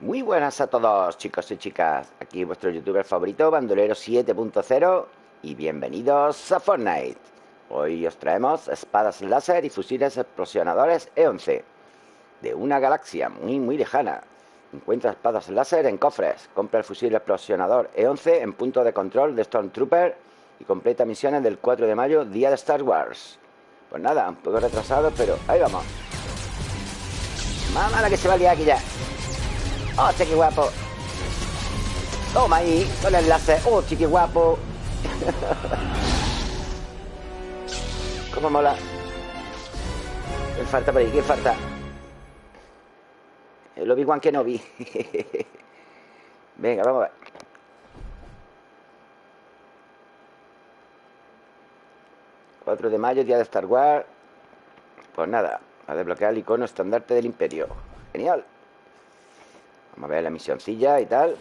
Muy buenas a todos, chicos y chicas. Aquí vuestro youtuber favorito, Bandolero 7.0 y bienvenidos a Fortnite. Hoy os traemos espadas láser y fusiles explosionadores E11 de una galaxia muy muy lejana. Encuentra espadas láser en cofres, compra el fusil explosionador E11 en punto de control de Stormtrooper y completa misiones del 4 de mayo, día de Star Wars. Pues nada, un poco retrasado, pero ahí vamos. Mamá, la que se va a liar aquí ya. ¡Oh, qué guapo! Toma ahí, con el láser. ¡Oh, qué guapo! ¿Cómo mola? ¿Qué falta por ahí? ¿Qué falta? El Obi-Wan que no vi. Venga, vamos a ver. ...4 de mayo, día de Star Wars... Pues nada, a desbloquear el icono estandarte del imperio. Genial. Vamos a ver la misioncilla y tal.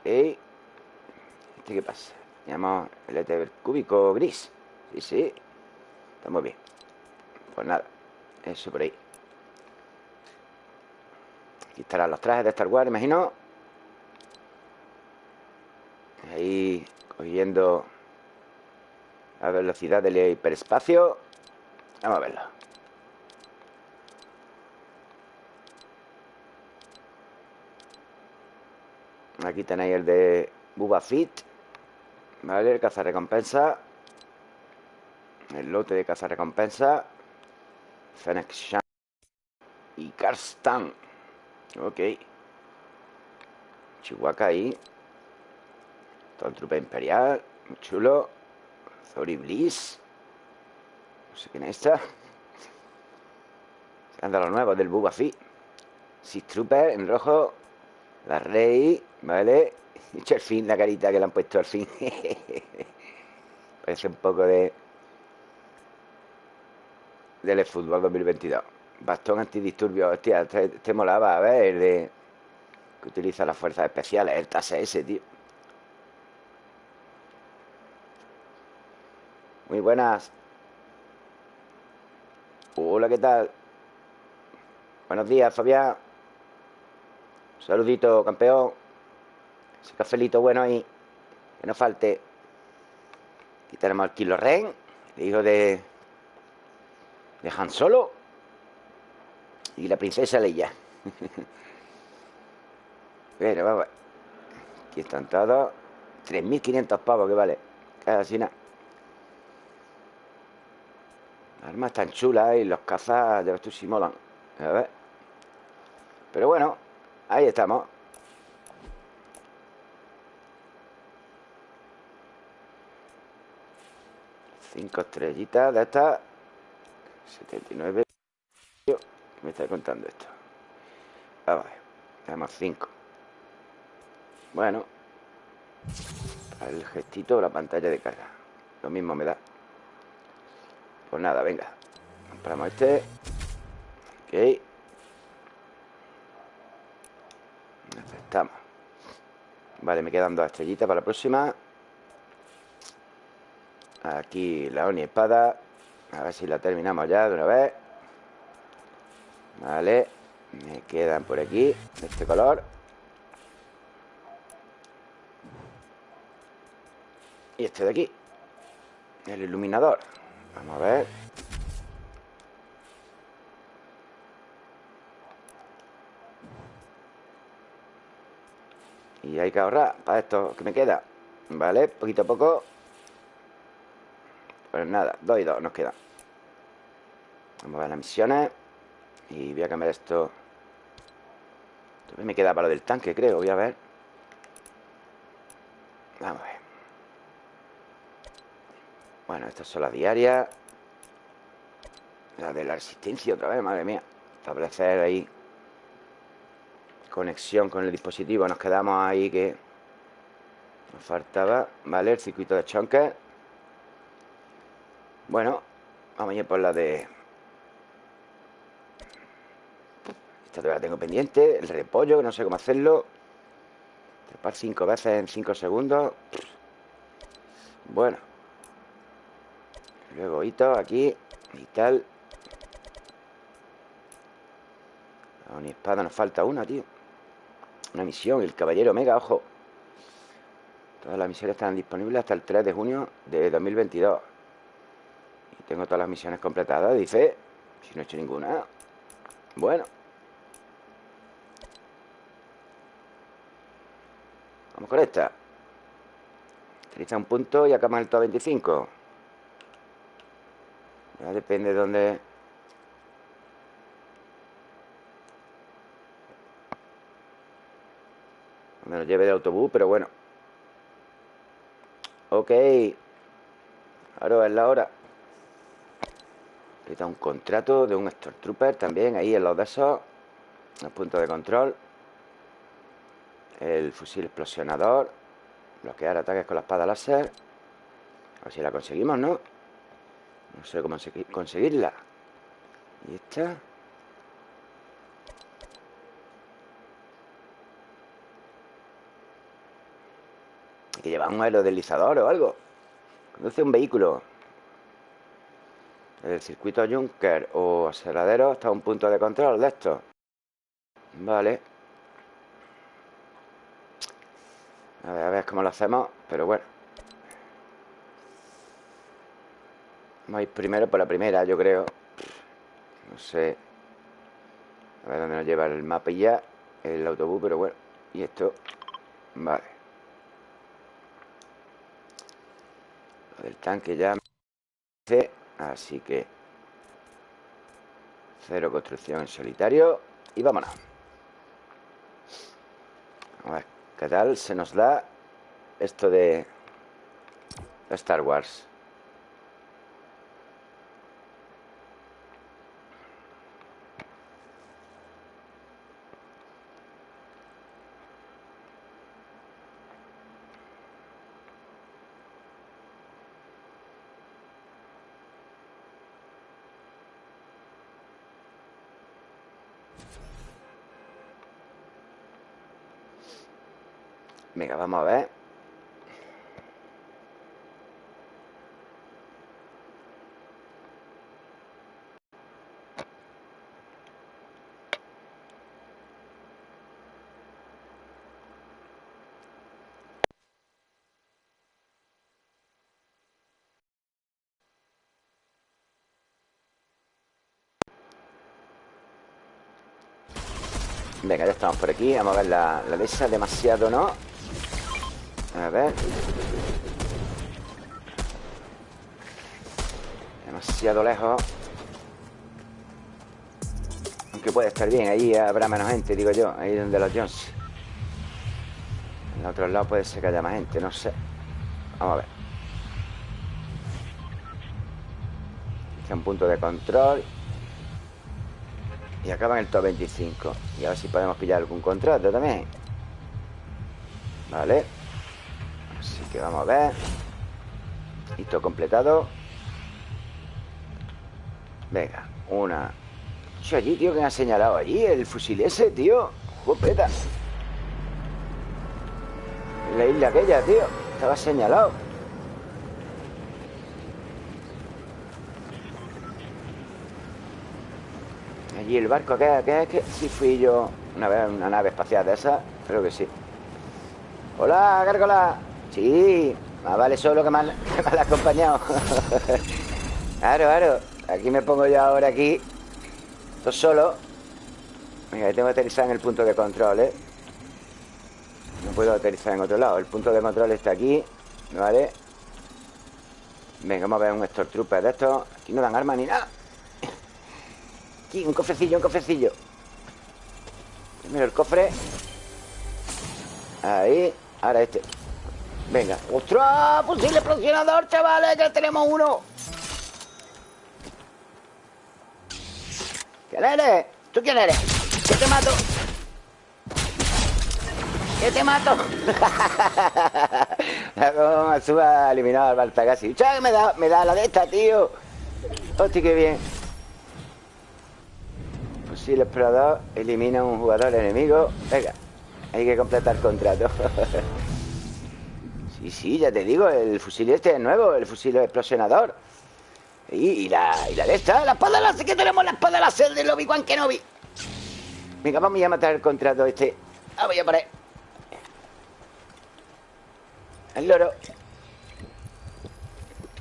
Ok. ¿Este qué pasa? Llamamos el ET cúbico gris. Sí, sí. Está muy bien. Pues nada. Eso por ahí. Aquí estarán los trajes de Star Wars, imagino. Ahí cogiendo la velocidad del hiperespacio. Vamos a verlo. Aquí tenéis el de Bubba Fit. ¿Vale? El recompensa El lote de recompensa Fennec Shan. Y Karstan. Ok. Chihuahua ahí. Trupe imperial. Muy chulo. Zori Bliss. No sé quién es esta. Anda lo nuevo del Bubba Fit. Six Trooper en rojo. La Rey. ¿Vale? Hecho el fin, la carita que le han puesto al fin. Parece un poco de... Del fútbol 2022. Bastón antidisturbio. Hostia, este, este, molaba, a ver, el de... Que utiliza las fuerzas especiales. El TAS ese, tío. Muy buenas. Hola, ¿qué tal? Buenos días, Fabián. saludito, campeón. Ese cafelito bueno ahí. Que no falte. Aquí tenemos al Kilo Ren, el hijo de. de Han Solo. Y la princesa Leia. Pero vamos. Aquí están todos. 3.500 pavos que vale. Casi nada. Las armas están chulas y los cazas, de los si molan. A ver. Pero bueno, ahí estamos. Cinco estrellitas de estas 79 ¿Qué me está contando esto? Vamos a ver Tenemos cinco. Bueno El gestito de la pantalla de carga Lo mismo me da. Pues nada, venga Compramos este Ok. Aceptamos Vale, me quedan dos estrellitas para la próxima Aquí la Oni Espada. A ver si la terminamos ya de una vez. Vale. Me quedan por aquí, de este color. Y este de aquí. El iluminador. Vamos a ver. Y hay que ahorrar para esto que me queda. Vale, poquito a poco pues nada, dos y dos nos quedan Vamos a ver las misiones. Y voy a cambiar esto. Esto me queda para lo del tanque, creo. Voy a ver. Vamos a ver. Bueno, estas son las diarias. La de la resistencia otra vez, madre mía. Establecer ahí Conexión con el dispositivo. Nos quedamos ahí que Nos faltaba Vale, el circuito de chonker bueno, vamos a ir por la de... Esta todavía la tengo pendiente. El repollo, que no sé cómo hacerlo. Trepar cinco veces en cinco segundos. Bueno. Luego hito aquí y tal. No, ni espada, nos falta una, tío. Una misión, el Caballero Omega, ojo. Todas las misiones están disponibles hasta el 3 de junio de 2022. Tengo todas las misiones completadas, dice. Si no he hecho ninguna. Bueno. Vamos con esta. Utiliza un punto y acaba el top 25. Ya depende de dónde... Donde nos lleve de autobús, pero bueno. Ok. Ahora es la hora. Ahorita un contrato de un Stormtrooper también, ahí en los de esos. El punto de control. El fusil explosionador. Bloquear ataques con la espada láser. A ver si la conseguimos, ¿no? No sé cómo conseguirla. Y esta. Que llevar un aerodeslizador o algo. Conduce un vehículo. El circuito Junker o aceleradero está a un punto de control de esto. Vale. A ver, a ver cómo lo hacemos, pero bueno. Vamos a ir primero por la primera, yo creo. No sé. A ver dónde nos lleva el mapa y ya. El autobús, pero bueno. Y esto. Vale. Lo del tanque ya. Así que. Cero construcción en solitario. Y vámonos. A ver. ¿Qué tal se nos da esto de Star Wars? Venga, vamos a ver. Venga, ya estamos por aquí Vamos a ver la, la esa Demasiado, ¿no? A ver. Demasiado lejos. Aunque puede estar bien Ahí habrá menos gente, digo yo Ahí donde los Jones. En otro lado puede ser que haya más gente No sé. Vamos a ver. Este un punto de control. Y acaba en el top 25 Y a ver si podemos pillar algún contrato también. Vale que vamos a ver. Listo, completado. Venga, una. Yo allí, tío, que me ha señalado allí El fusil ese, tío. Jopeta La isla aquella, tío. Estaba señalado. Allí el barco que es que sí fui yo una vez una nave espacial de esa, creo que sí. Hola, Gárgola. Sí, más vale solo que mal, que acompañado. claro, claro. Aquí me pongo yo ahora aquí. Esto solo. Venga, tengo que aterrizar en el punto de control, ¿eh? No puedo aterrizar en otro lado. El punto de control está aquí. ¿Vale? Venga, vamos a ver un Stormtrooper de estos. Aquí no dan armas ni nada. Aquí, un cofrecillo, un cofrecillo. Primero el cofre. Ahí. Ahora este. Venga. ¡Ostras! Fusil explosionador, chavales, que tenemos uno. ¿Quién eres? ¿Tú quién eres? ¿Qué te mato. ¿Qué te mato. La suba eliminado al Baltagasi. ¡Chá, me da, me da la de esta, tío! Hostia, qué bien. Fusil explorador elimina un jugador enemigo. Venga, hay que completar contrato. Sí, sí, ya te digo, el fusil este es nuevo, el fusil explosionador. Y, la, y la de esta, la espada láser, que tenemos la espada láser del Obi-Wan Kenobi. Venga, vamos a matar el contrato este. Ah, voy a parar. El loro.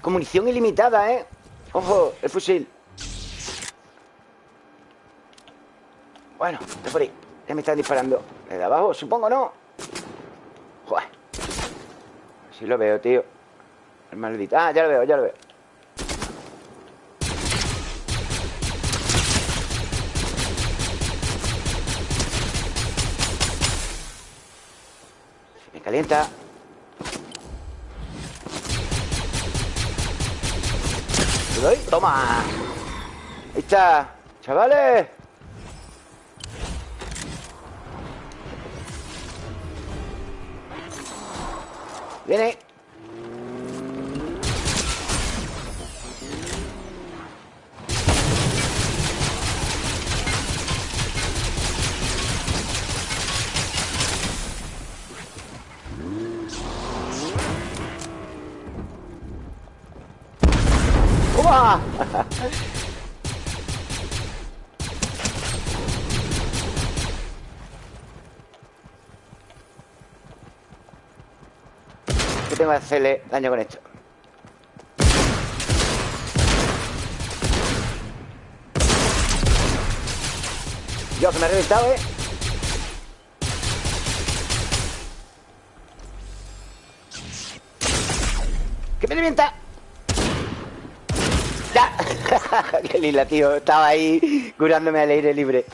Con munición ilimitada, ¿eh? Ojo, el fusil. Bueno, de por ahí. Ya me están disparando. ¿De abajo? Supongo, ¿no? Joder. Si lo veo, tío. El maldito. Ah, ya lo veo, ya lo veo. Me calienta. ¿Te doy? Toma. Ahí está. Chavales. Viene. ¡Uah! Tengo que hacerle daño con esto? Yo, que me he reventado, ¿eh? ¡Que me revienta! ¡Ya! ¡Qué lila, tío! Estaba ahí curándome al aire libre.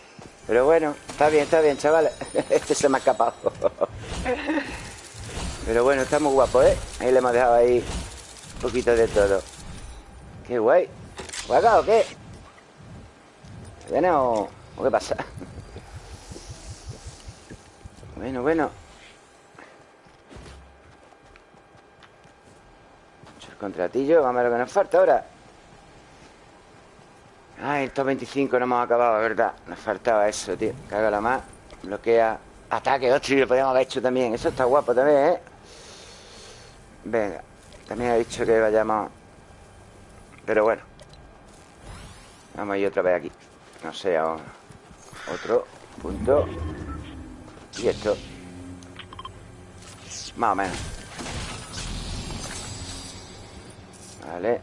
Pero bueno, está bien, está bien, chavales. Este se me ha escapado. Pero bueno, está muy guapo, ¿eh? Ahí le hemos dejado ahí un poquito de todo. ¡Qué guay! ¿Juega o qué? ¿Viene o, o qué pasa? Bueno, bueno. El contratillo, vamos a ver lo que nos falta ahora. Ay, estos 25 no hemos acabado, ¿verdad? Nos faltaba eso, tío. la más. Bloquea. Ataque, hostia, lo podríamos haber hecho también. Eso está guapo también, ¿eh? Venga. También ha dicho que vayamos... Pero bueno. Vamos a ir otra vez aquí. No sé, ahora. Otro punto. Y esto. Más o menos. Vale.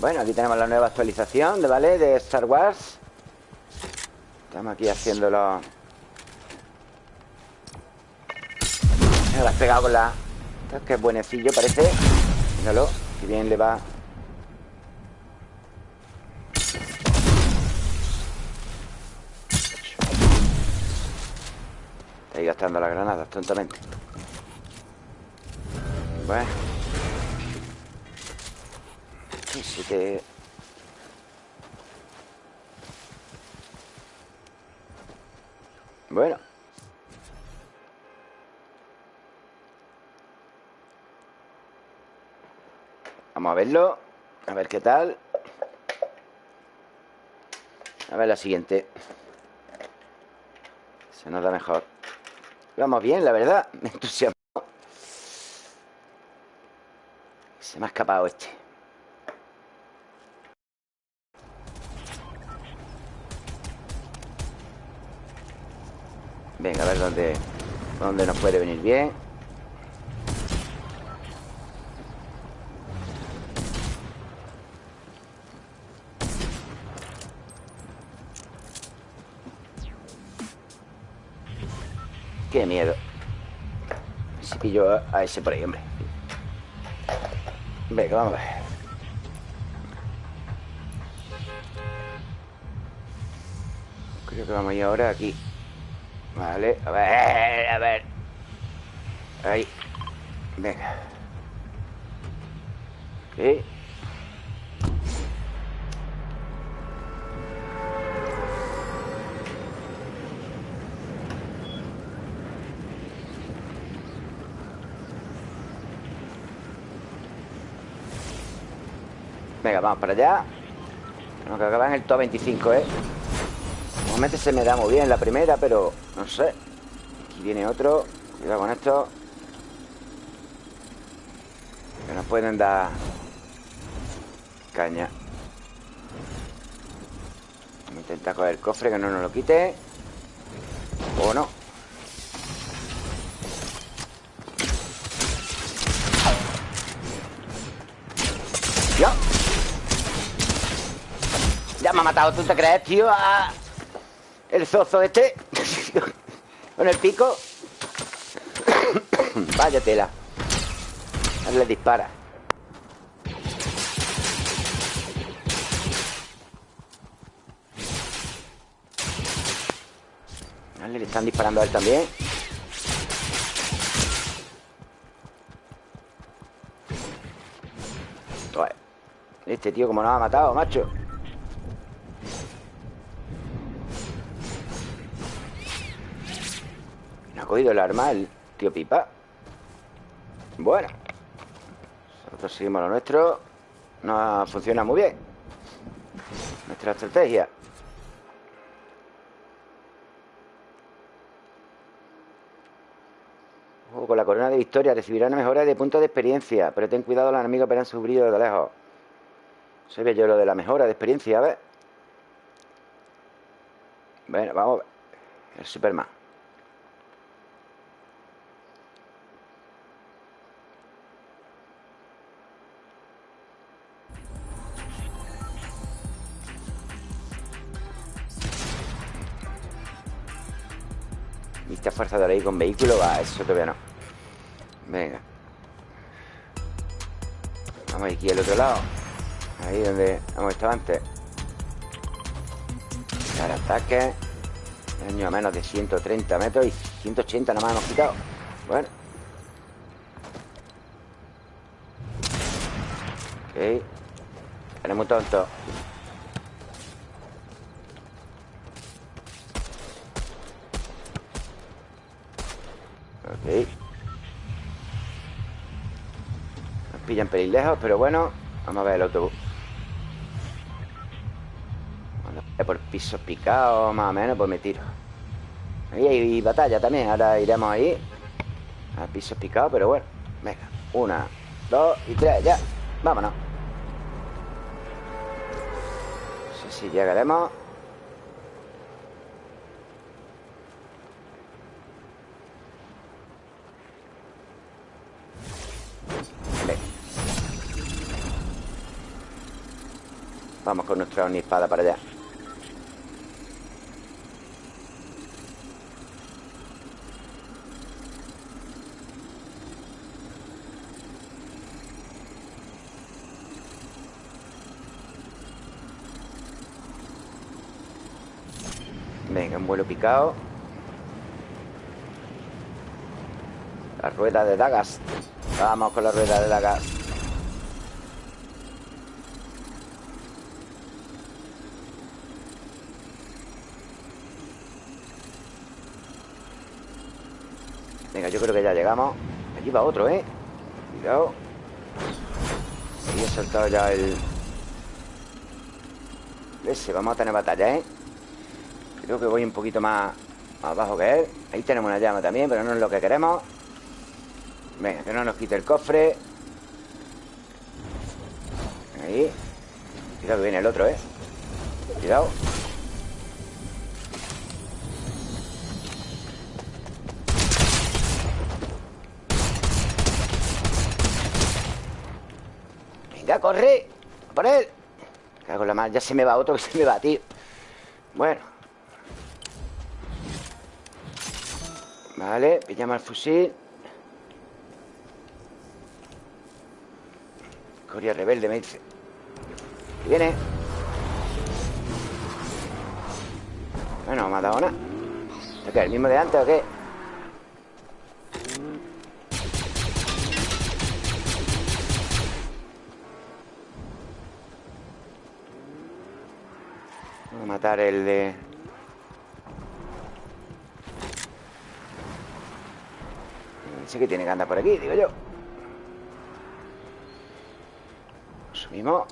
Bueno, aquí tenemos la nueva actualización, ¿de ¿vale? De Star Wars. Estamos aquí haciéndolo. Me lo has pegado con la... Es buenecillo, parece. Míralo, que bien le va. Está ahí gastando las granadas tontamente. Bueno. Sí que... Bueno. Vamos a verlo. A ver qué tal. A ver la siguiente. Se nos da mejor. Vamos bien, la verdad. Me entusiasmo. Se me ha escapado este. Venga, a ver dónde, dónde nos puede venir bien. Pillo a ese por ahí, hombre. Venga, vamos a ver. Creo que vamos a ir ahora aquí. Vale, a ver, a ver Ahí Venga Ok vamos para allá Tenemos que acabar en el top 25, ¿eh? Normalmente se me da muy bien la primera, pero no sé. Aquí viene otro. Cuidado con esto. Que nos pueden dar caña. Vamos a intentar coger el cofre que no nos lo quite. O no. ¡Ya! Ya me ha matado, ¿tú te crees, tío? El zozo este. Con el pico. Vaya tela. Le dispara. Le están disparando a él también. Este tío como nos ha matado, macho cogido el arma el tío Pipa Bueno Nosotros seguimos lo nuestro No funciona muy bien Nuestra estrategia con la corona de victoria recibirá una mejora de puntos de experiencia Pero ten cuidado, los enemigos verán su brillo de lejos se ve yo lo de la mejora de experiencia, a ver. Bueno, vamos a ver. El Superman. Fuerza de ley con vehículo, va, eso todavía no. Venga. Vamos aquí al otro lado. Ahí donde hemos estado antes Dar ataque Daño a menos de 130 metros Y 180 nada más hemos quitado Bueno Ok Tenemos tonto Nos pillan pelín lejos Pero bueno Vamos a ver el autobús por pisos picados, más o menos, pues me tiro. Ahí hay batalla también, ahora iremos ahí. A pisos picados, pero bueno. Venga, una, dos y tres, ya. Vámonos. No sé si llegaremos. Vamos con nuestra espada para allá. Venga, un vuelo picado. La rueda de dagas Vamos con la rueda de dagas yo creo que ya llegamos. Allí va otro, ¿eh? Cuidado. Ahí he saltado ya el... Ese, vamos a tener batalla, ¿eh? Creo que voy un poquito más, abajo que él. Ahí tenemos una llama también, pero no es lo que queremos. Venga, que no nos quite el cofre. Ahí. Cuidado que viene el otro, ¿eh? Cuidado Corre A por él. Cago la mal, ya se me va otro que se me va, tío Bueno. Vale, pillamos el fusil. Coria rebelde me dice. Viene. Bueno, me ha dado qué? ¿El mismo de antes o qué? El de... que tiene que andar por aquí, digo yo. Subimos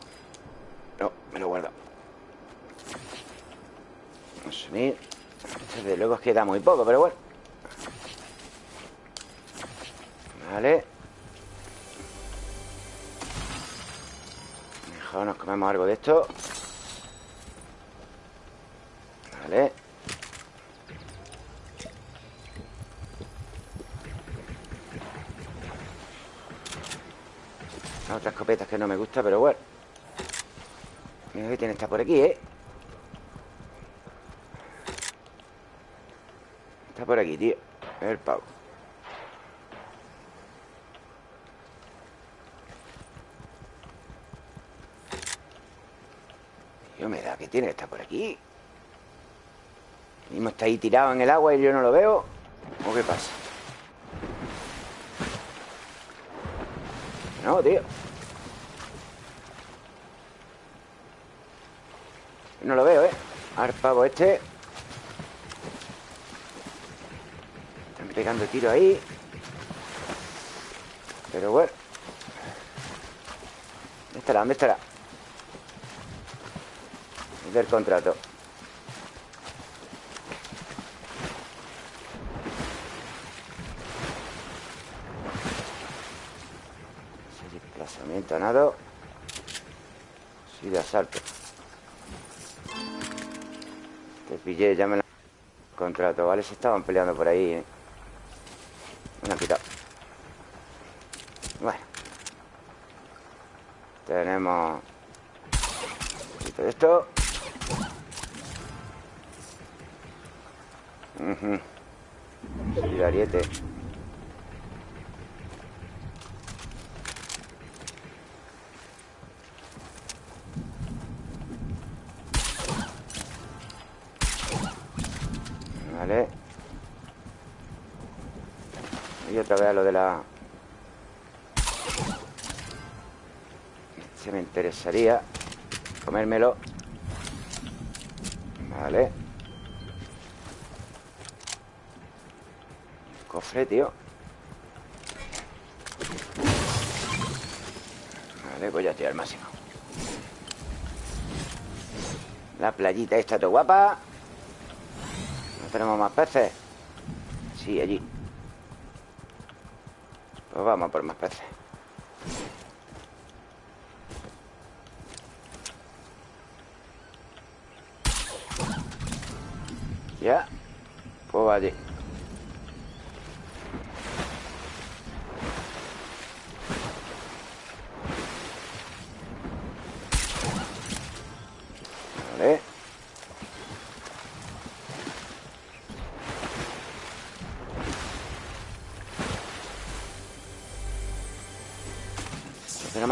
No, me lo guardo. Vamos a subir Desde luego es que da muy poco, pero bueno. Vale. Mejor nos comemos algo de esto Vale Escopeta que no me gusta, pero bueno Mira que tiene esta por aquí, ¿eh? Está por aquí, tío El pavo ¿Qué humedad que tiene? Está por aquí Mismo está ahí tirado en el agua y yo no lo veo ¿O qué pasa? No, tío No lo ¿eh? Arpavo este Están pegando tiro ahí Pero bueno ¿Dónde estará? ¿Dónde estará? Del contrato Desplazamiento nado Sí, de asalto te pillé, ya me la... Contrato, ¿vale? Se estaban peleando por ahí, ¿eh? Me han quitado Bueno Tenemos Un poquito de esto Uh -huh. ariete otra vez lo de la... Se me interesaría comérmelo. Vale. Cofre, tío. Vale, voy a tirar al máximo. La playita está todo guapa. No tenemos más peces. Sí, allí. Pues vamos a por más peces. Ya. Pues allí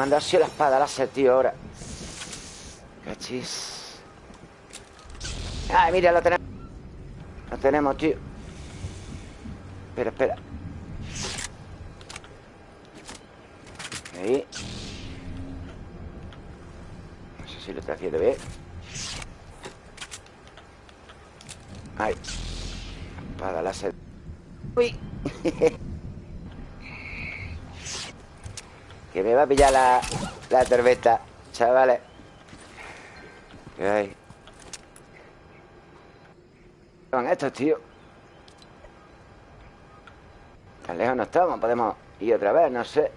mandarse la espada láser, tío, ahora. Cachis. Ay, mira, lo tenemos. Lo tenemos, tío. Espera, espera. Ahí. No sé si lo está haciendo bien. Ahí. Espada láser. Uy. Me va a pillar la, la tormenta Chavales ¿Qué hay? ¿Qué van estos, tío? Tan lejos no estamos Podemos ir otra vez, no sé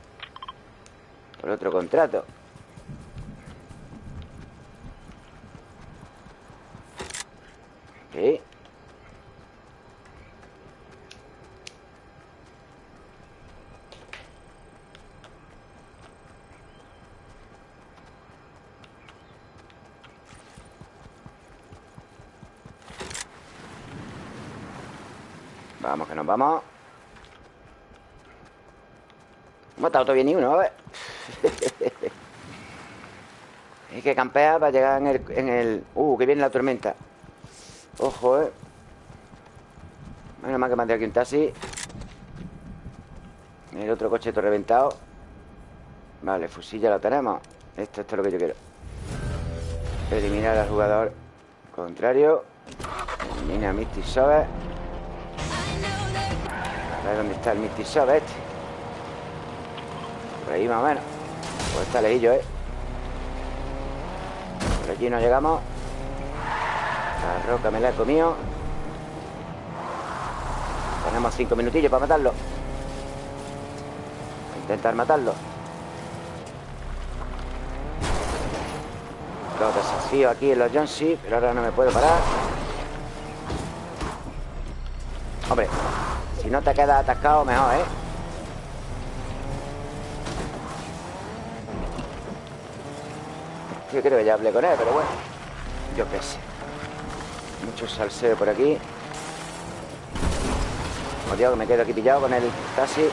Por otro contrato ¿Qué? Vamos, matado todavía ni uno, a ver. Hay que campear para llegar en el. Uh, que viene la tormenta. Ojo, eh. Menos mal que mandé aquí un taxi. El otro coche todo reventado. Vale, fusil ya lo tenemos. Esto, esto es lo que yo quiero. Eliminar al jugador contrario. Elimina a Misty Sober a ver dónde está el Misty este Por ahí más o menos. Pues está lejillo, ¿eh? Por aquí no llegamos. La roca me la he comido. Tenemos cinco minutillos para matarlo. Intentar matarlo. Los desafíos aquí en los Johnsy Pero ahora no me puedo parar. Hombre, no te quedas atascado, mejor, ¿eh? Yo creo que ya hablé con él, pero bueno. Yo qué sé. Mucho salseo por aquí. Dios, que me quedo aquí pillado con el taxi.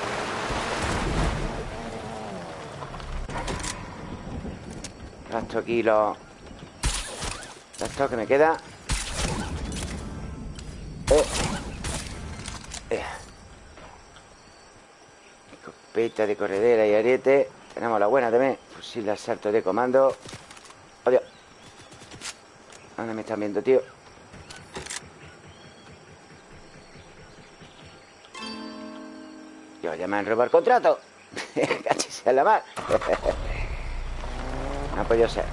Gasto aquí los... Esto que me queda Escopeta de corredera y ariete. Tenemos la buena también. Fusil de asalto de comando. Adiós. ¿Dónde me están viendo, tío? Yo ya me han robado el contrato. Cachis la mar No ha podido ser.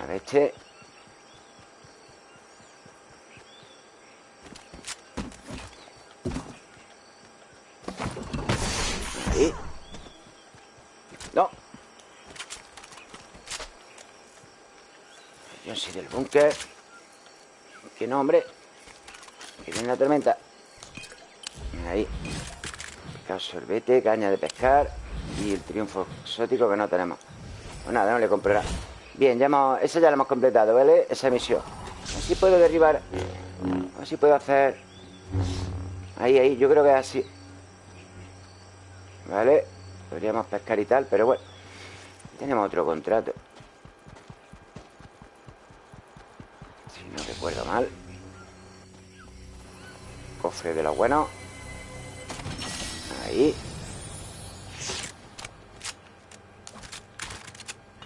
A ver, este Ahí No Búnker Que no, hombre. Que viene la tormenta. Ahí. Sorbete, caña de pescar Y el triunfo exótico que no tenemos. Pues nada, no le comprará. Bien, ya hemos, esa ya la hemos completado, ¿vale? Esa misión Así puedo derribar. Así puedo hacer. Ahí, ahí, yo creo que es así. ¿Vale? Podríamos pescar y tal, pero bueno. Tenemos otro contrato Si no recuerdo mal De los buenos Ahí.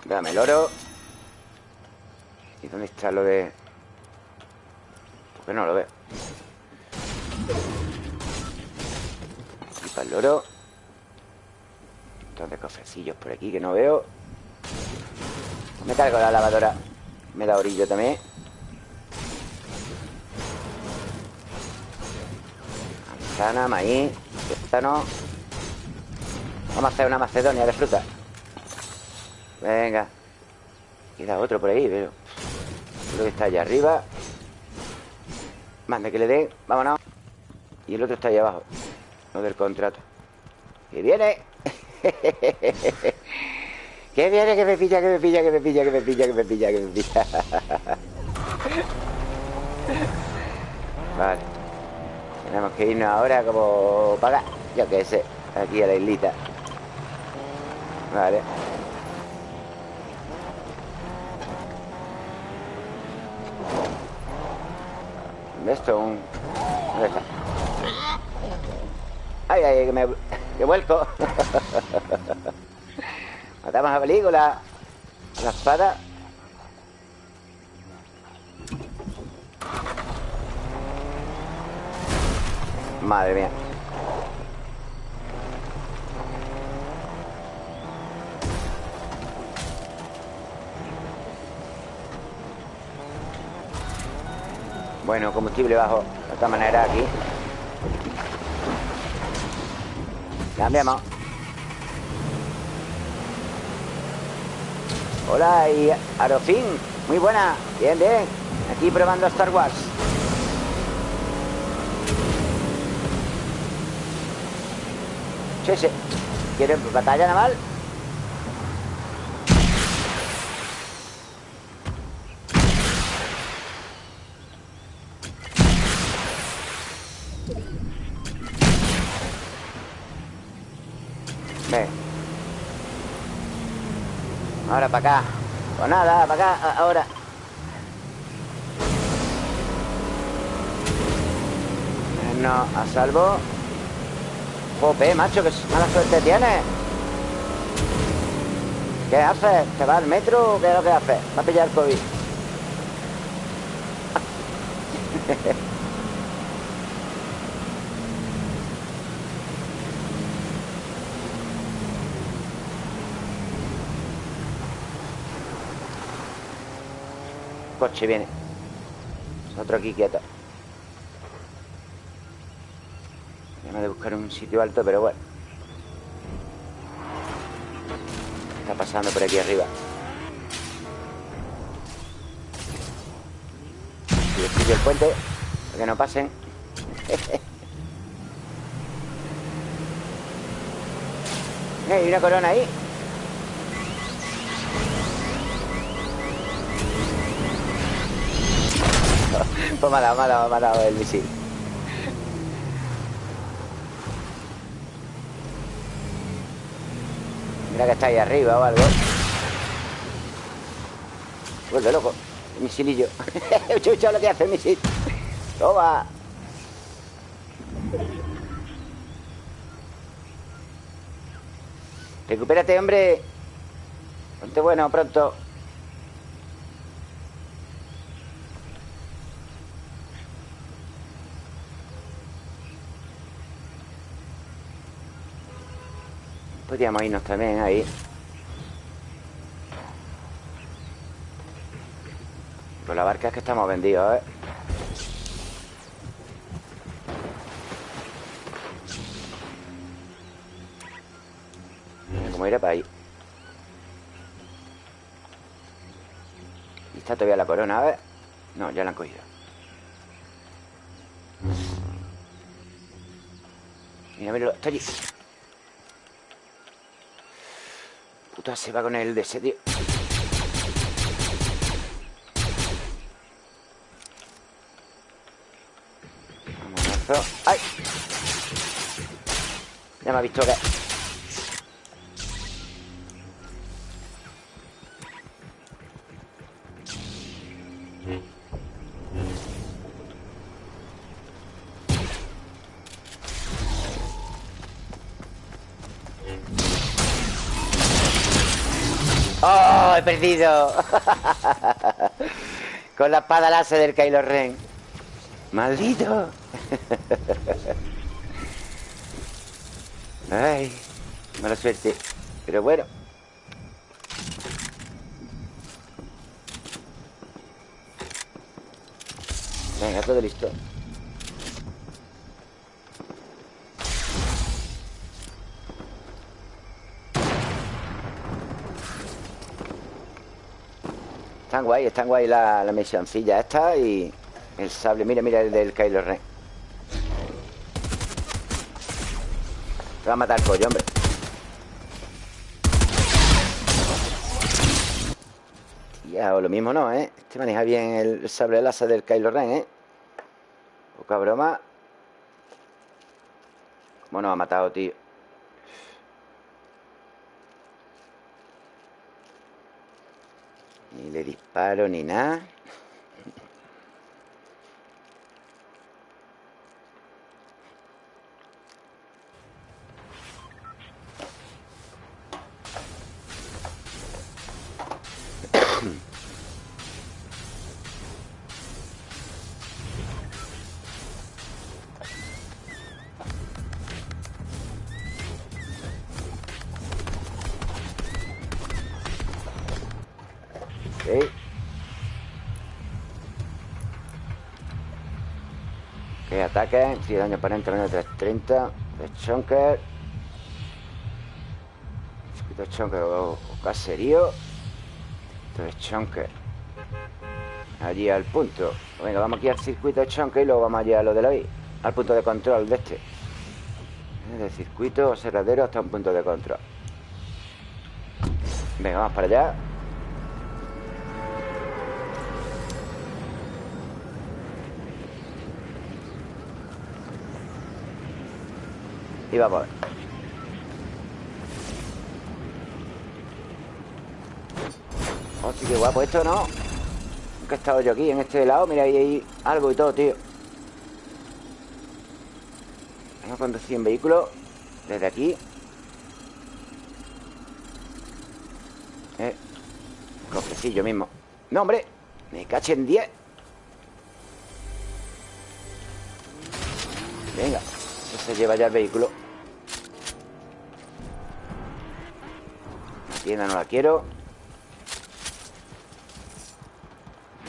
Dame el oro. ¿Y dónde está lo de...? Porque no lo veo Y para el oro. De cofrecillos por aquí que no veo. Me cargo la lavadora. Me da orillo también Manzana, maíz no Vamos a hacer una macedonia de fruta Venga. Queda otro por ahí, pero Creo que está allá arriba. Mande que le den, vámonos. Y el otro está allá abajo No del contrato. ¡Que viene! ¡Que viene, que me pilla, que me pilla, que me pilla, que me pilla, que me pilla, que me pilla! vale Tenemos que irnos ahora como pagar yo qué sé, aquí a la islita. Vale. Esto un... ¿Dónde? ¡Ay, ay, que me... que vuelco! Matamos a película. La espada Madre mía. Bueno, combustible bajo. De esta manera aquí. Cambiamos. Hola y Arofin Muy buena, bien, bien. Aquí probando Star Wars Sí, sí ¿Quieren batalla naval? Ahora para acá. Pues nada, para acá, ahora. No, a salvo. Jope, macho, que mala suerte tienes. ¿Qué haces? ¿Te va al metro o qué es lo que haces? Va a pillar COVID. coche viene Otro aquí quieto Tenemos de buscar sitio alto, pero bueno Está pasando por aquí arriba Y destruyo el puente Para que no pasen Hay una corona ahí. pues me ha dado, me ha dado, me ha dado el misil. Mira que está ahí arriba o algo. Vuelve loco. El misilillo. Chucho lo que hace el misil. Toma. Recupérate, hombre. Ponte bueno pronto. Podríamos irnos también ahí. Con la barca es que estamos vendidos, ¿eh? Como iré para ahí. Y está todavía la corona, a ver. No, ya la han cogido. Mira, mira, está allí. Puta, se va con el de ese, tío. ¡Ay! Ya me ha visto que... perdido. Con la espada láser del Kylo Ren. ¡Maldito! Ay, mala suerte. Pero bueno. Venga, todo listo Están guay, están guay la, la misioncilla esta y el sable. Mira, mira el del Kylo Ren. Te va a matar pollo, hombre. Ya, o lo mismo no, ¿eh? Este maneja bien el sable láser del Kylo Ren, ¿eh? Poca broma. ¿Cómo nos ha matado, tío? Disparo ni nada. Ok, ataque. Si daño aparente menos 330. De Chonker. Circuito Chonker o, caserío. Esto es Chonker. Allí al punto. Venga, vamos aquí al circuito de Chonker y luego vamos allá a lo de la I. Al punto de control de este. De circuito observadero hasta un punto de control. Venga, vamos para allá. Vamos a ver. Hostia, qué guapo esto, ¿no? Nunca he estado yo aquí, en este lado. Mira, ahí hay algo y todo, tío. Vamos a conducir en vehículo Desde aquí. Eh Cofrecillo mismo. No, hombre Me caché en 10 Venga se lleva ya el vehículo tienda no la quiero.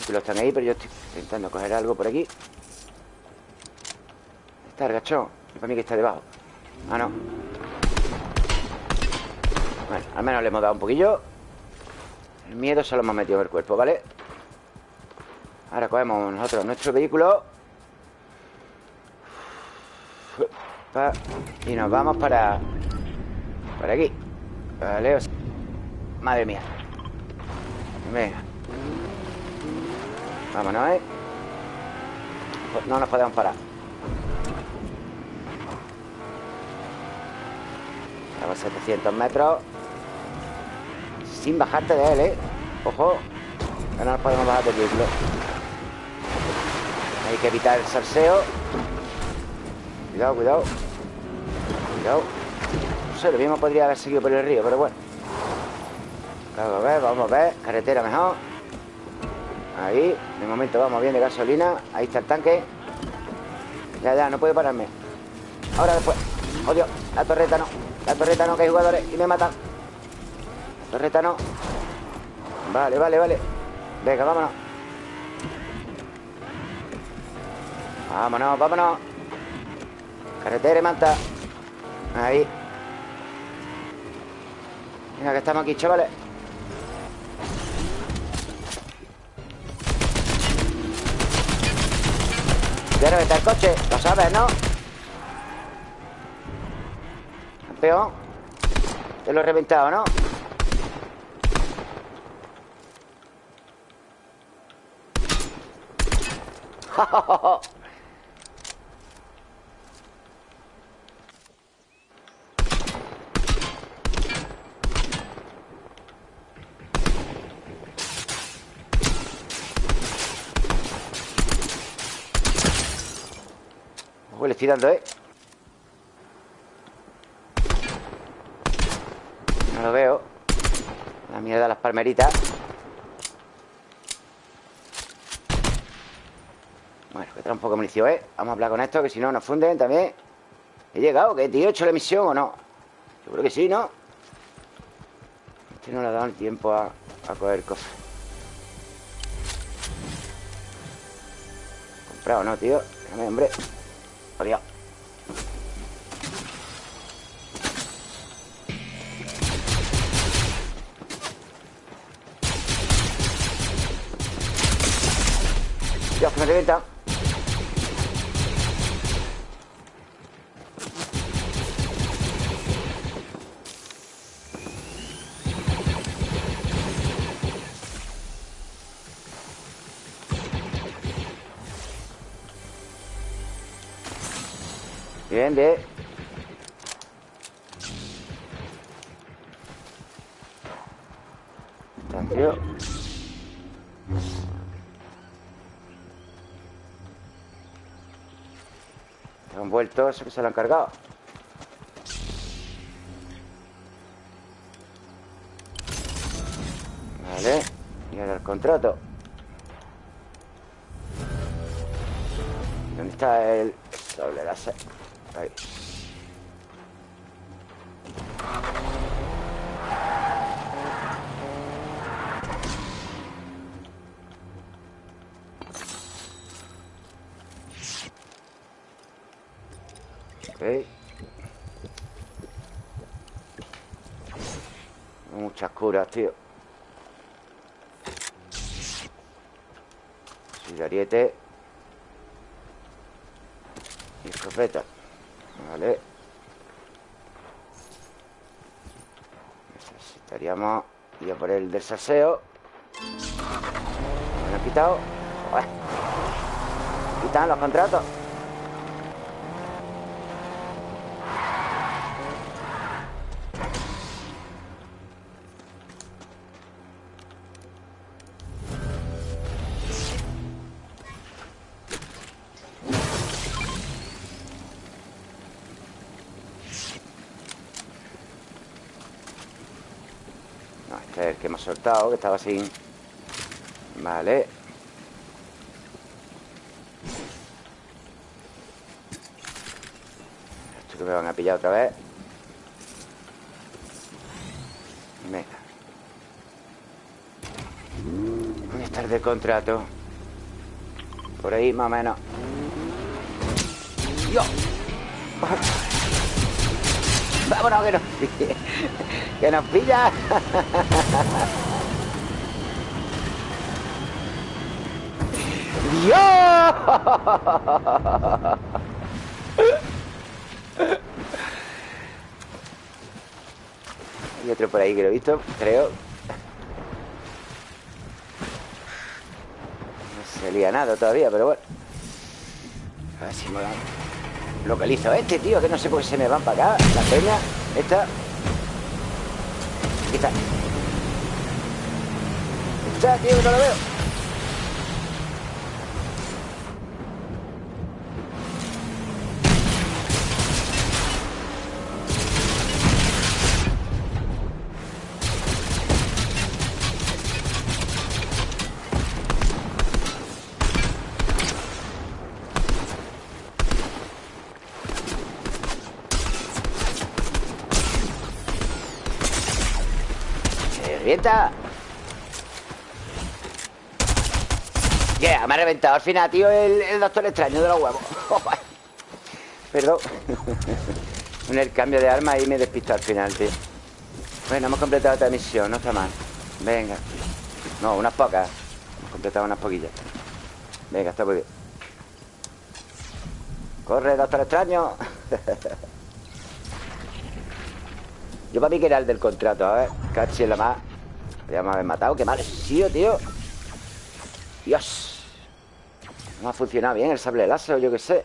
Los están ahí, pero yo estoy intentando coger algo por aquí. Está gachón Y para mí que está debajo. Ah, no. Bueno, al menos le hemos dado un poquillo. El miedo se lo hemos metido en el cuerpo, ¿vale? Ahora cogemos nosotros nuestro vehículo. Y nos vamos para... Para aquí. Vale, Madre mía. Venga. Vámonos, ¿eh? No nos podemos parar. A 700 metros. Sin bajarte de él, ¿eh? Ojo Que no nos podemos bajar de vehículo Hay que evitar el salseo. Cuidado, cuidado. Cuidado. No sé, lo mismo podría haber seguido por el río Pero bueno Vamos a ver, vamos a ver Carretera mejor. Ahí, de momento vamos bien de gasolina. Ahí está el tanque. Ya, ya, no puede pararme. Ahora después. Oh Dios, la torreta no. La torreta no, que hay jugadores y me matan. La torreta no. Vale, vale, vale. Venga, vámonos. Vámonos, vámonos. Carretera y manta. Ahí. Venga, que estamos aquí, chavales Quiero meter el coche, lo sabes, ¿no? Campeón Te lo he reventado, ¿no? le estoy dando, ¿eh? No lo veo La mierda las palmeritas Bueno, que trae un poco de munición, ¿eh? Vamos a hablar con esto, que si no nos funden también ¿He llegado? ¿Que tío he hecho la misión o no? Yo creo que sí, ¿no? Este no le ha dado el tiempo a, a coger cofre Comprado, ¿no, tío? Déjame, hombre Adiós. Dios, que me revienta. Bien, bien. Tranquilo. Han vuelto, eso que se lo han cargado. Vale Y ahora el contrato. ¿Dónde está el doble láser? Ahí. Ok. Muchas curas, tío. ariete Y escopeta. Vale Necesitaríamos ir a por el del saseo Me lo han quitado. Quitan los contratos soltado, que estaba sin... Vale. Esto que me van a pillar otra vez. Venga. ¿Dónde está el de contrato? Por ahí, más o menos. ¡Dios! vámonos, que nos pilla. Que nos pilla. ¡Dios! Hay otro por ahí que lo he visto, creo. No se lía nada todavía, pero bueno. A ver si me lo localizo. Este tío que no sé por qué se me van para acá, la peña esta Aquí está Está, tío, no lo veo al final, tío, el, doctor extraño de los huevos. Perdón. En el cambio de arma y me despisto al final, tío. Bueno, hemos completado esta misión, no está mal. Venga. No, unas pocas. Hemos completado unas poquillas. Venga, está muy bien. Corre, doctor extraño. Yo para mí que era el del contrato, a ver. Cachi la más. Podríamos haber matado. Qué mal sido, tío. Dios. No ha funcionado bien el sable láser, yo qué sé.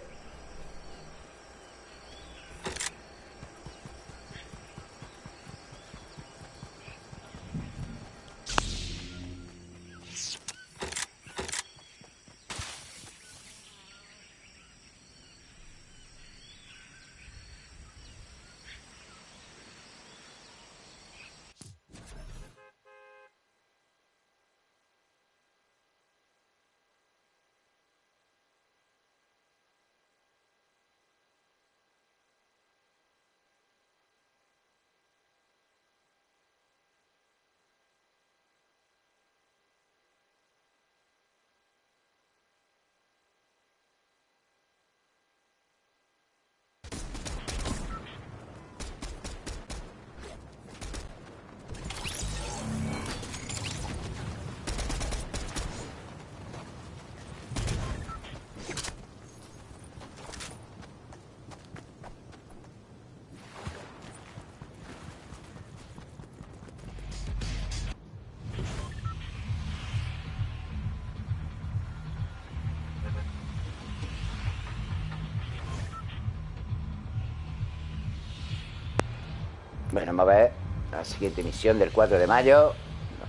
Bueno, vamos a ver la siguiente misión del 4 de mayo.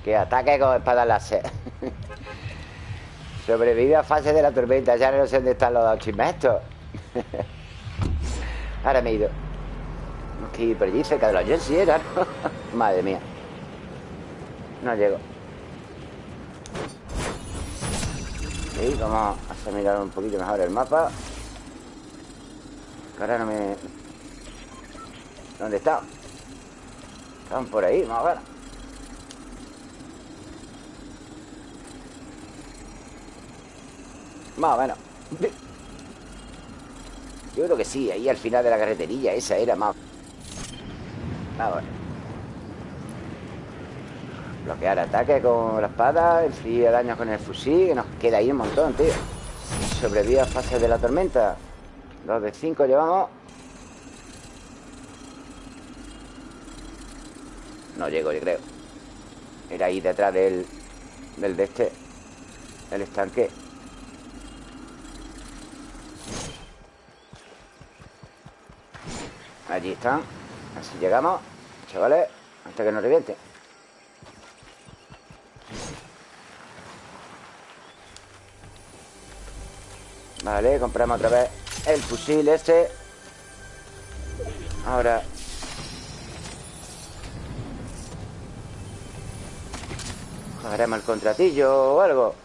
Que ataque con espada láser. Sobrevive a fase de la tormenta. Ya no sé dónde están los chismes Ahora me he ido. Ir por allí cerca de los Jets, era, Madre mía. No llego. Sí, vamos a hacer mirar un poquito mejor el mapa. ahora no me... ¿Dónde está? Están por ahí, más o menos. Más o menos. Yo creo que sí, ahí al final de la carreterilla Esa era más... Vamos a ver Bloquear ataque con la espada Enfría daño con el fusil Que nos queda ahí un montón, tío Sobrevive a fase de la tormenta Dos de cinco llevamos No llego, yo creo. Era ahí detrás del Del de este El estanque. Allí están. Así llegamos Chavales Hasta que nos reviente Vale, compramos otra vez El fusil este. Ahora Haremos el contratillo o algo.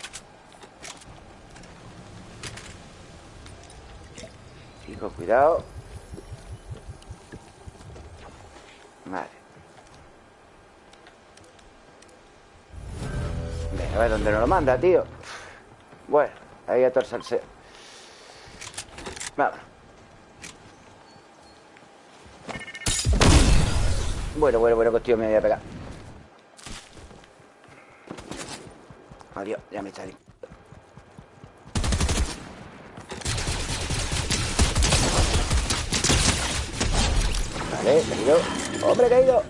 Fijo, cuidado. Vale. Venga, a ver dónde nos lo manda, tío. Bueno, ahí a torsarse Vamos. Bueno, bueno, bueno, que me voy a pegar Mario, ya me está. Vale, caído. ¡Hombre, caído!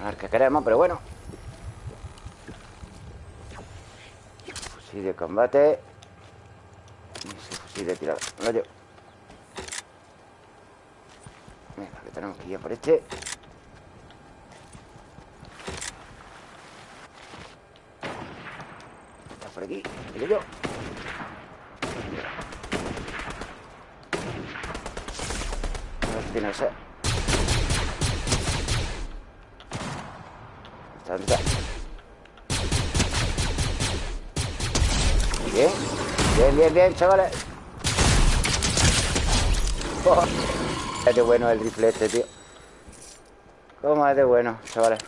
A ver qué queremos, pero bueno. Fusil de combate. De tirada Lo llevo Venga, que tenemos que ir por este. Está por aquí, mire yo A ver si tiene el ser ¿Dónde está? Bien, bien, bien, chavales Es de bueno el rifle este, tío. ¿Cómo es de bueno, chavales?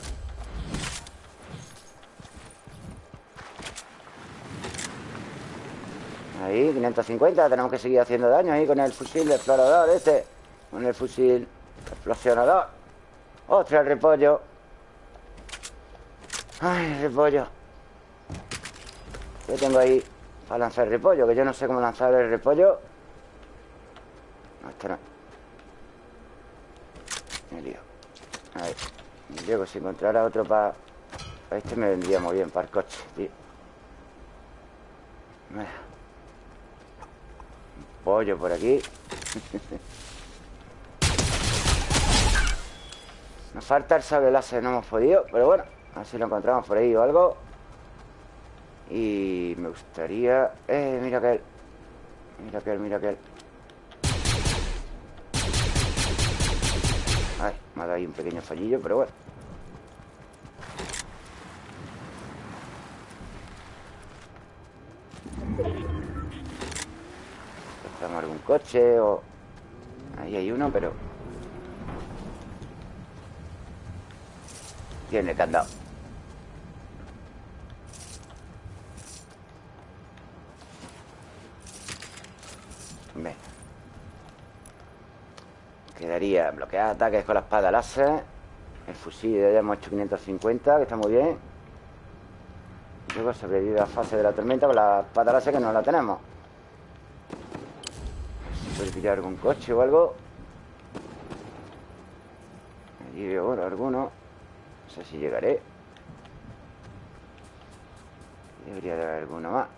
Ahí, 550 Tenemos que seguir haciendo daño ahí con el fusil explorador este. Con el fusil explosionador. Ostras, el repollo. Ay, el repollo. ¿Qué tengo ahí para lanzar el repollo? Que yo no sé cómo lanzar el repollo No, esto no Me lío. A ver Luego si encontrara otro para... Este me vendría muy bien para el coche, tío. Pollo por aquí. Nos falta el sable láser, no hemos podido Pero bueno, a ver si lo encontramos por ahí o algo. Y me gustaría... Eh, mira aquel. Mira aquel, mira aquel Ay, me ha dado ahí un pequeño fallillo, pero bueno. Algún coche o... Ahí hay uno, pero... Tiene candado Venga Bloquear ataques con la espada láser El fusil ya hemos hecho 550 Que está muy bien. Luego sobrevive a fase de la tormenta Con la espada láser que no la tenemos. Puede pillar algún coche o algo Allí veo ahora alguno. No sé si llegaré. Debería de haber alguno más.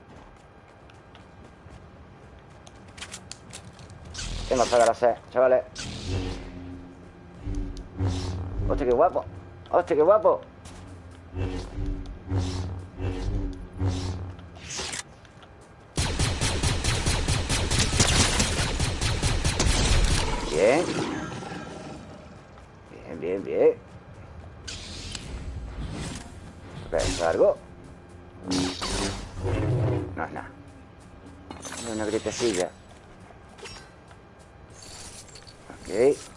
Tengo para la sed, chavales Hostia, qué guapo Hostia, qué guapo Bien. Bien, bien, bien. ¿Es algo? No es nada una gritecilla Ok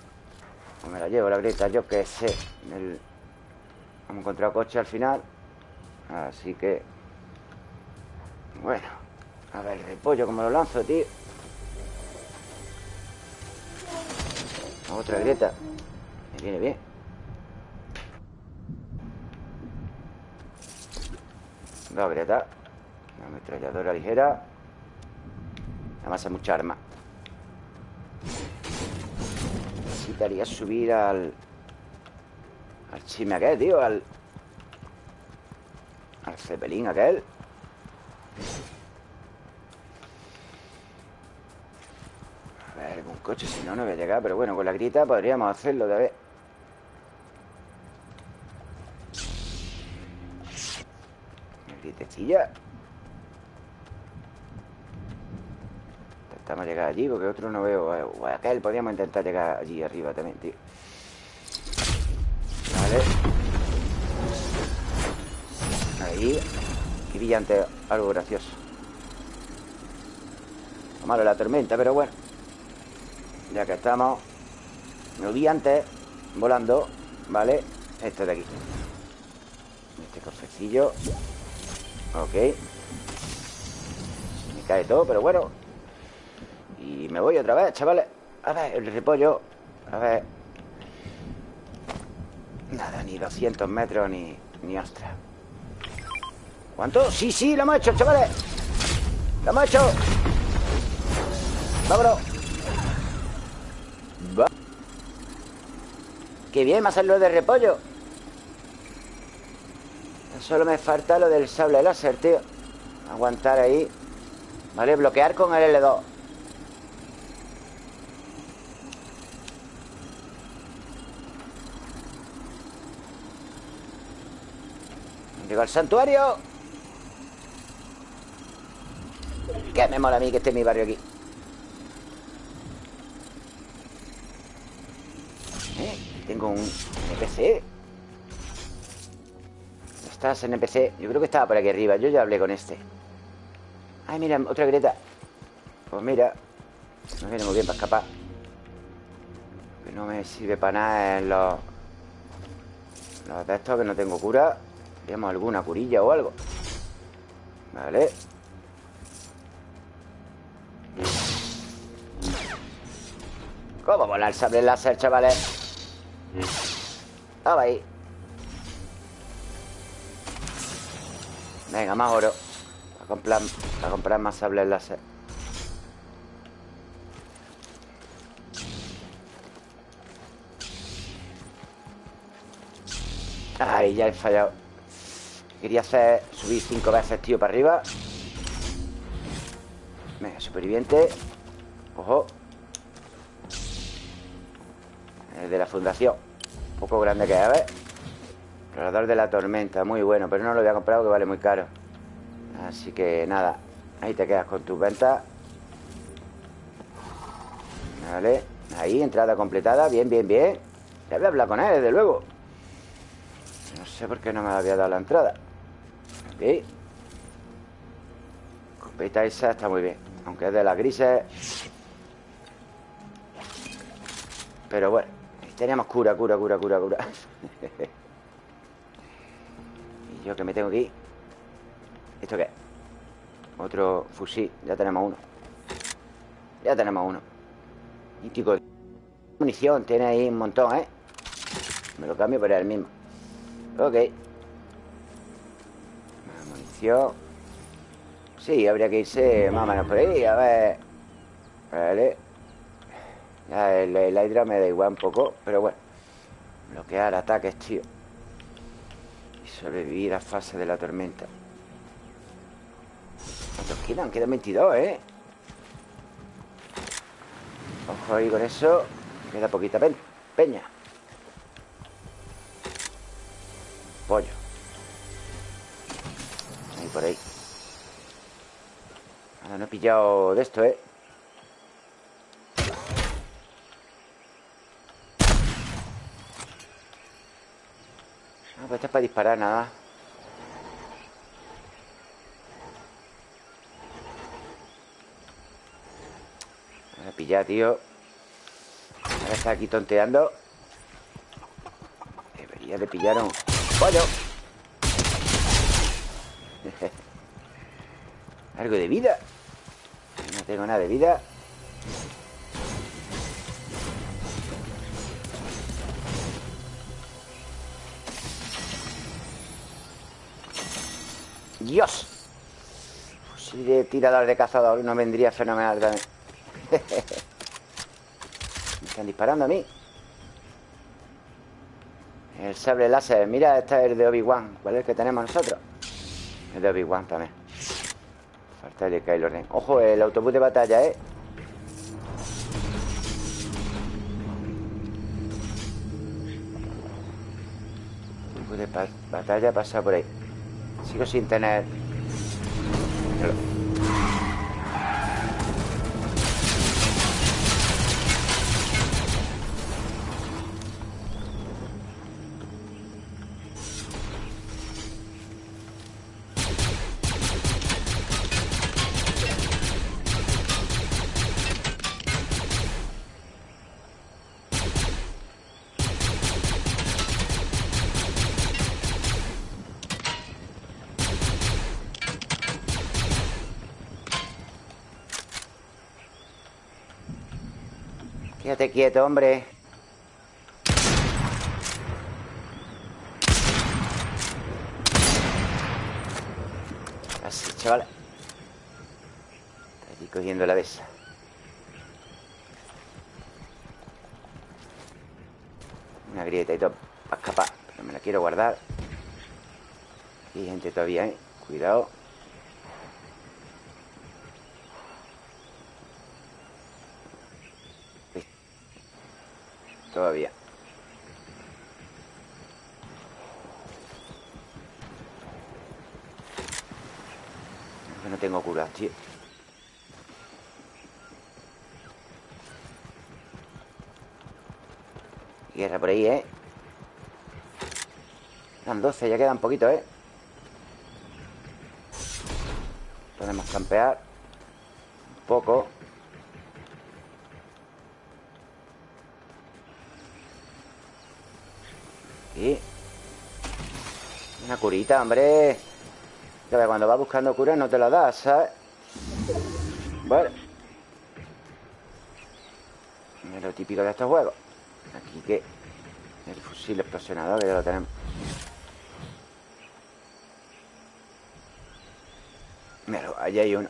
llevo la grieta, yo que sé. El... Hemos encontrado coche al final Así que Bueno A ver, el repollo, como lo lanzo, tío. Otra grieta. Me viene bien. Dos grietas Una ametralladora ligera. Además hay mucha arma Necesitaría subir al... Al chime aquel, tío Al... Al cepelín aquel. Un coche, si no, no voy a llegar Pero bueno, con la grita podríamos hacerlo de ver Gritecilla Intentamos llegar allí Porque otro no veo O aquel, podríamos intentar llegar allí arriba también, tío. Vale. Ahí. Qué brillante, algo gracioso. Malo la tormenta, pero bueno. Ya que estamos. Me vi antes Volando ¿Vale? Este de aquí. Este cofrecillo. Ok. Me cae todo, pero bueno Y me voy otra vez, chavales. A ver, el repollo. A ver. Nada, ni 200 metros Ni, ni ostras ¿Cuánto? Sí, sí, lo hemos hecho, chavales. Lo hemos hecho Vámonos Qué bien, me ha salido de repollo. Solo me falta lo del sable láser, tío. Aguantar ahí. Vale, bloquear con el L2 Llego al santuario. Que me mola a mí que esté mi barrio aquí. ¿Eh? Tengo un NPC ¿Estás NPC? Yo creo que estaba por aquí arriba. Yo ya hablé con este. Ay, mira, otra grieta. Pues mira Me viene muy bien para escapar. Que no me sirve para nada en los Los de estos que no tengo cura Veamos alguna curilla o algo. Vale. ¿Cómo volar el sable láser, chavales? Estaba ahí. Venga, más oro. A comprar, a comprar más sables láser. Ay, ya he fallado Quería hacer subir cinco veces, tío, para arriba. Venga, superviviente. Ojo. El de la fundación. Un poco grande que es, a ver. Explorador de la tormenta, muy bueno Pero no lo había comprado que vale muy caro. Así que nada Ahí te quedas con tus ventas. Vale Ahí, entrada completada Bien, bien, bien. Ya voy a hablar con él, desde luego. No sé por qué no me había dado la entrada Ok Copeta esa está muy bien Aunque es de las grises. Pero bueno Teníamos cura, cura, cura, cura, cura. Y yo que me tengo ir. ¿Esto qué? Otro fusil Ya tenemos uno. Ya tenemos uno. Mítico Munición Tiene ahí un montón, ¿eh? Me lo cambio por el mismo. Ok Munición Sí, habría que irse más o menos por ahí A ver. Vale. Ya el, el me da igual un poco Pero bueno. Bloquear ataques, tío. Y sobrevivir a fase de la tormenta. ¿Cuántos quedan? Quedan 22, ¿eh? Ojo ahí con eso. Queda poquita peña. Pollo por ahí. Ahora no he pillado de esto, ¿eh? No, pues esto es para disparar nada pillar, tío. Ahora está aquí tonteando. Debería de pillar un pollo Algo de vida. No tengo nada de vida. Dios. Si de tirador de cazador no vendría fenomenal también. Me están disparando a mí. El sable láser. Mira, este es el de Obi-Wan. ¿Cuál es el que tenemos nosotros? El de Obi-Wan también Falta de Kylo Ren Ojo, el autobús de batalla, ¿eh? Autobús de batalla pasa por ahí Sigo sin tener quieto, hombre. Así, chaval. Estoy cogiendo la de esa Una grieta y todo Para escapar Pero me la quiero guardar. Aquí hay gente todavía, ¿eh? Cuidado Todavía no tengo cura, tío Guerra por ahí, ¿eh? Quedan 12, ya quedan poquito, ¿eh? Podemos campear Un poco curita, hombre. Cuando vas buscando cura no te la das, ¿sabes? Bueno. Es lo típico de estos juegos. Aquí que El fusil explosionador que ya lo tenemos. Mira, allí hay uno.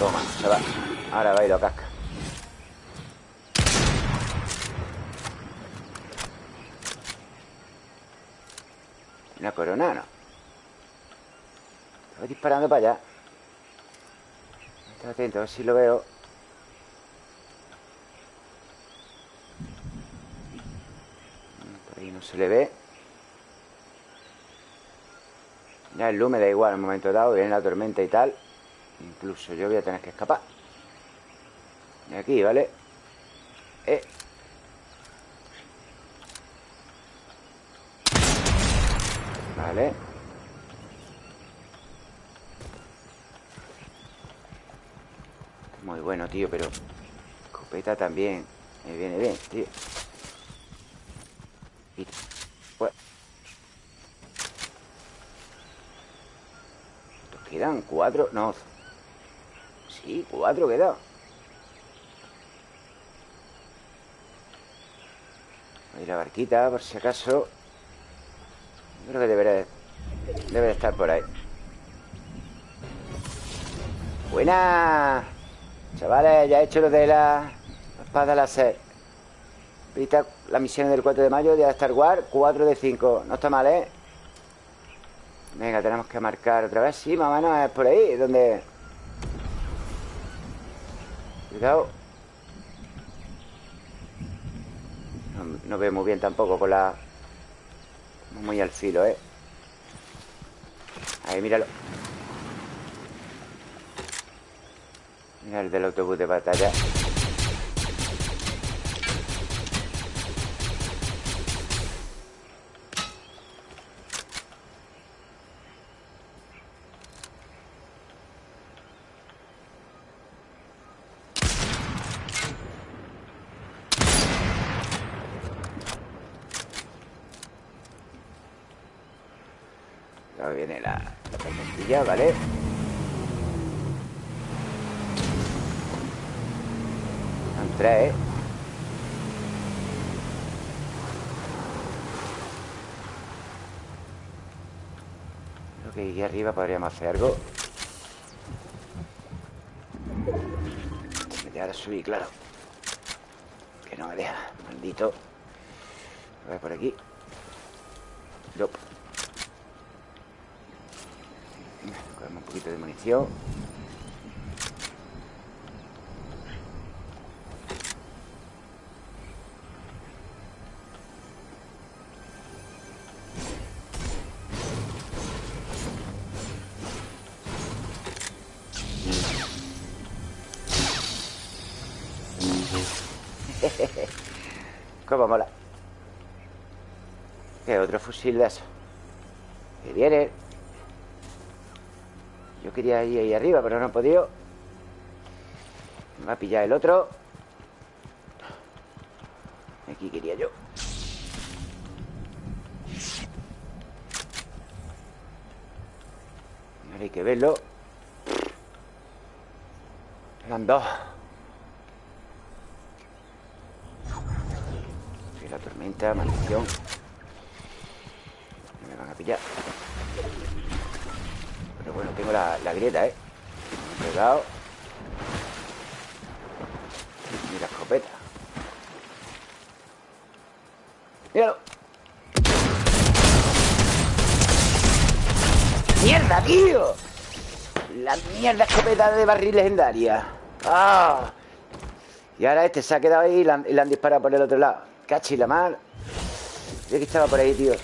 Toma, se va Ahora va y lo casca Una corona, no Estoy disparando para allá. Estoy atento, a ver si lo veo. Por ahí no se le ve. Ya el luz me da igual un momento dado Viene la tormenta y tal. Incluso yo voy a tener que escapar. De aquí, ¿vale? Eh Vale. Muy bueno, tío, pero Escopeta también. Me viene bien, tío. Y... Pues... quedan cuatro No. Sí, cuatro quedan Voy la barquita por si acaso Creo que debería Debe de estar por ahí. Buena Chavales, ya he hecho lo de la espada láser. Vista la misión del 4 de mayo de Star Wars 4 de 5 No está mal, ¿eh? Venga, tenemos que marcar otra vez. Sí, más o menos es por ahí Donde... Cuidado. No, no veo muy bien tampoco con la... Muy al filo, ¿eh? Ahí, míralo Mira el del autobús de batalla arriba podríamos hacer algo. Me deja de subir, claro. Que no me deja, maldito. A ver por aquí. Nope. un poquito de munición ¿Qué otro fusil de eso? Que viene. Yo quería ir ahí arriba, pero no he podido. Me va a pillar el otro. Aquí quería yo. Ahora hay que verlo. Eran dos. La tormenta, maldición a pillar bueno, tengo la, grieta, ¿eh? Pegado. Y la escopeta. Míralo. ¡Mierda, tío! La mierda escopeta de barril legendaria. ¡Ah! Y ahora este se ha quedado ahí y le han, disparado por el otro lado. Cachi la mar. Yo que estaba por ahí, tío.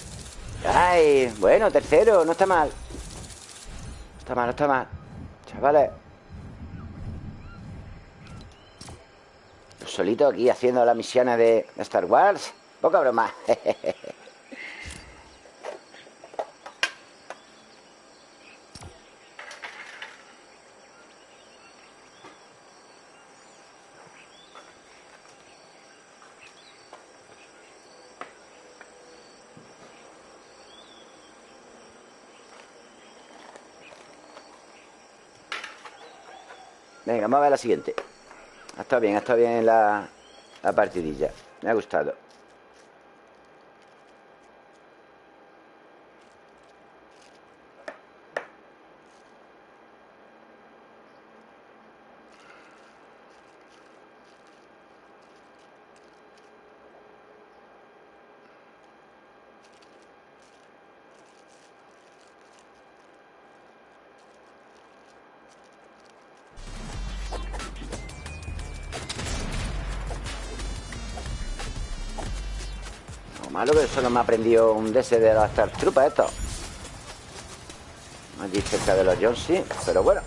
¡Ay! Bueno, tercero, no está mal. No está mal, no está mal. Chavales. solito aquí haciendo las misiones de Star Wars. Poca broma. Venga, vamos a ver la siguiente. Ha estado bien, estado bien la, la partidilla. Me ha gustado. Solo me ha aprendido un DS de las Trupas esto. Allí cerca de los Jonesy, pero bueno.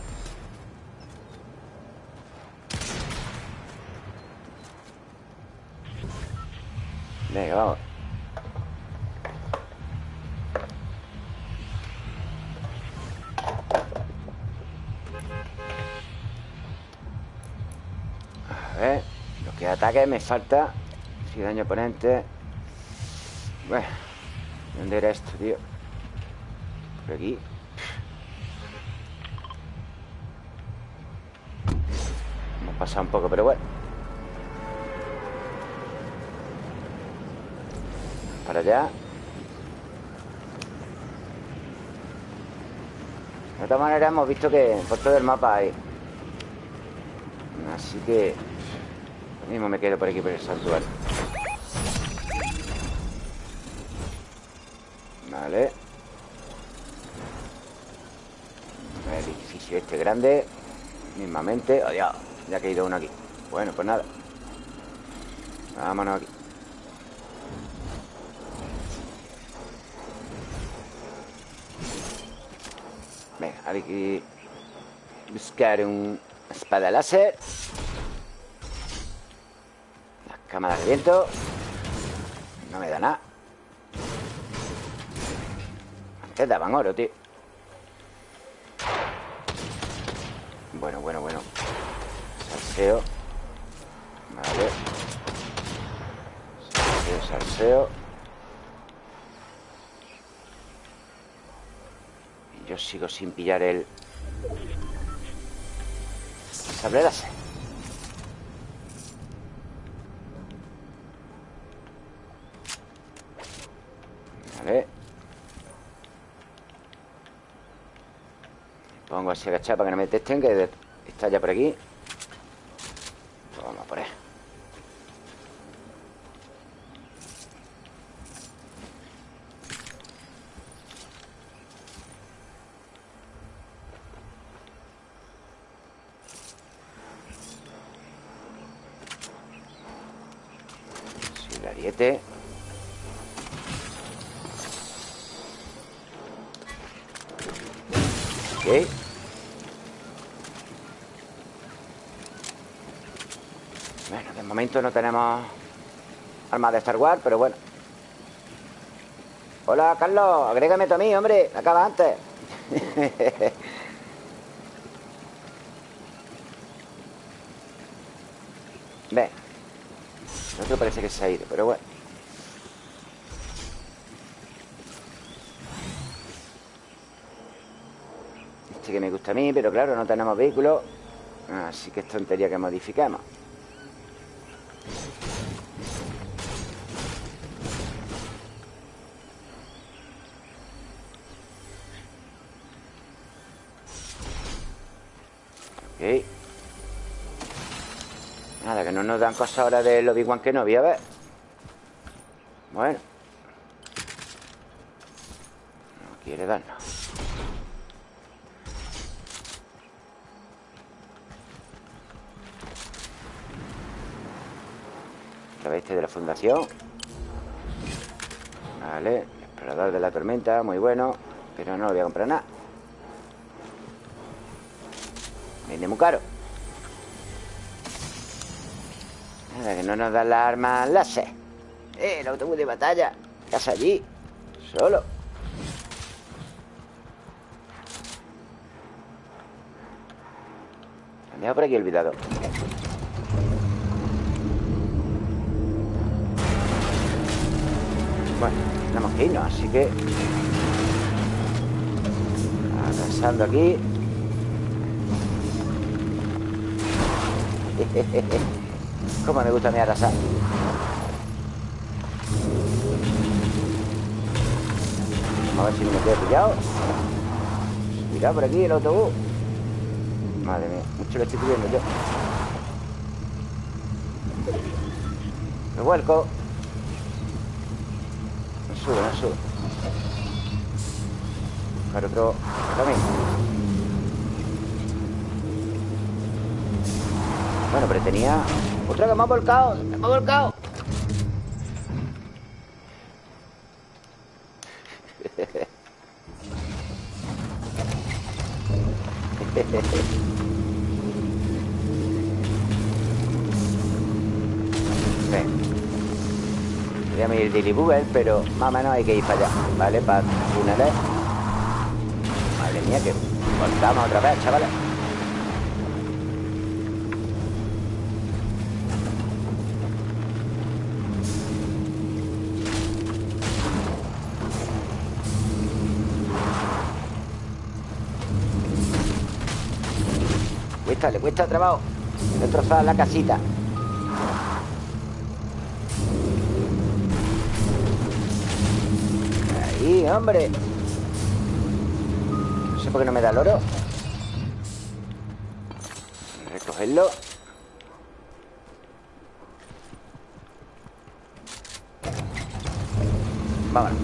Venga, vamos. A ver, lo que ataque me falta. Si daño oponente. Bueno, ¿dónde era esto, tío? Por aquí. Hemos pasado un poco, pero bueno. Para allá. De todas maneras hemos visto que por todo el mapa hay. Así que Lo mismo me quedo por aquí por el santuario Vale El edificio este grande Mismamente. Oh, Ya ha caído uno aquí. Bueno, pues nada. Vámonos aquí. Venga, hay que buscar un espada láser. Las cámaras de viento. No me da nada. Te daban oro, tío Bueno, bueno, bueno Salseo. Vale. Salseo, salseo. Y yo sigo sin pillar el Sable Vale. Pongo así agachado para que no me detesten Que está ya por aquí pues Vamos a poner Sí, la diete Ok momento no tenemos armas de Star Wars, pero bueno. Hola, Carlos, agrégame tú a mí, hombre. Acaba antes. Ve. El otro parece que se ha ido, pero bueno. Este que me gusta a mí, pero claro, no tenemos vehículo. Así que es tontería que modificamos. dan cosas ahora del Obi-Wan que no había, a ver. Bueno. No quiere darnos. este de la fundación Vale, explorador de la tormenta, muy bueno Pero no lo voy a comprar nada Vende muy caro que no nos dan las armas láser. Eh, el autobús de batalla. ¿Qué hace allí? Solo. Me por aquí olvidado. Bueno, tenemos que irnos, así que... Avanzando aquí. Cómo me gusta mi arrasar. Vamos a ver si me quedo pillado. Mira por aquí el autobús. Madre mía, mucho lo estoy pidiendo yo. Me vuelco. No sube, no sube. Buscar otro camino. Bueno, pero tenía... Otra que me ha volcado, me ha volcado. A ir de pero más o menos hay que ir para allá, ¿vale? Para túneles. Madre mía, que volcamos otra vez, chavales. Le cuesta trabajo destrozar la casita. Ahí, hombre. No sé por qué no me da el oro. Recogerlo. Vámonos.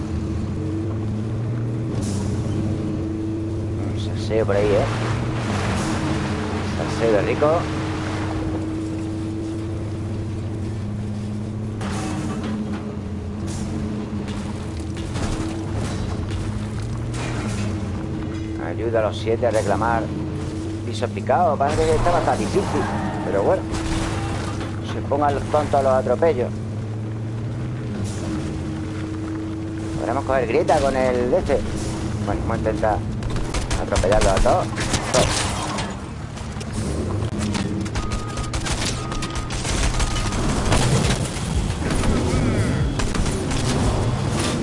Un saseo por ahí, ¿eh? Saseo de rico. Ayuda a los siete a reclamar pisos picados. Parece que está bastante difícil. Pero bueno. Se pongan los tontos a los atropellos. Podremos coger grieta con el de este. Bueno, vamos a intentar atropellarlos a todos.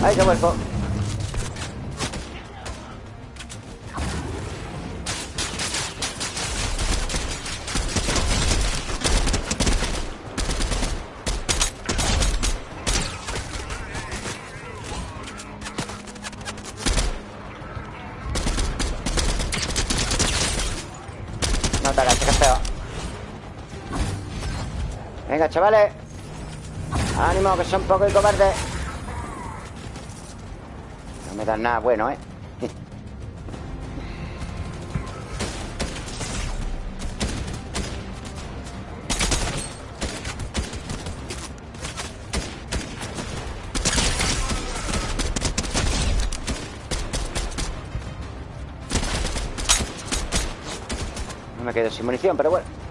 ¡Ay, qué vuelco! No te agaches, que es peor. Venga, chavales. Ánimo, que son poco y cobardes. Nada bueno, ¿eh? No me quedo sin munición, pero bueno.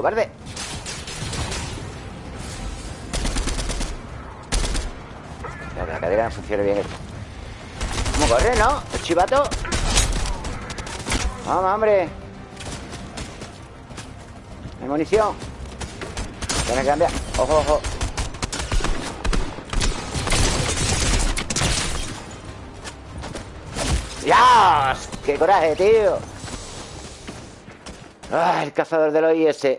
Cobarde! Espera, que la cadera no funcione bien esto. ¿Cómo corre, no? ¿El chivato? Vamos, hombre. Hay munición. Tiene que cambiar. Ojo, ojo. ¡Dios! ¡Qué coraje, tío! ¡Ah, el cazador de los IS!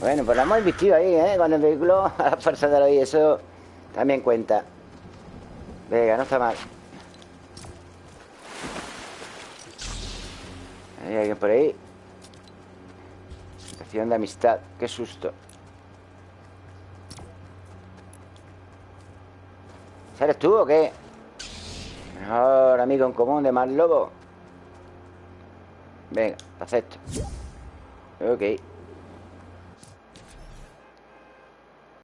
bueno, pues lo hemos invistido ahí, ¿eh? Con el vehículo a la fuerza de los también cuenta. Venga, no está mal ¿Hay alguien por ahí? Estación de amistad Qué susto ¿Eres tú o qué? Mejor amigo en común de más lobo Venga, acepto Ok